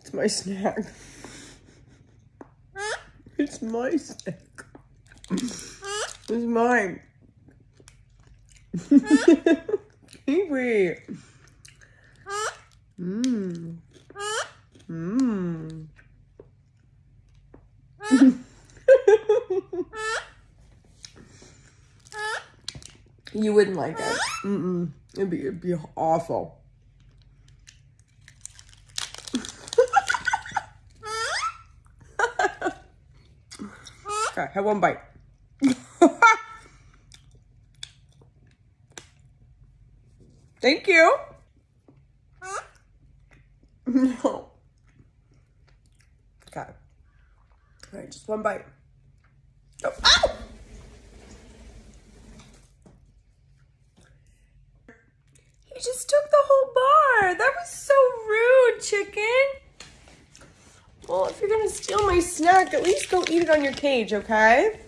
It's my snack. It's my snack. It's mine. Kiwi. Mmm. Mmm. you wouldn't like it. Mm-mm. It'd be, it'd be awful. Okay, have one bite. Thank you. No. Okay. All right, just one bite. Oh, ow! You just took the whole bar. That was so rude, chicken. Gonna steal my snack, at least go eat it on your cage, okay?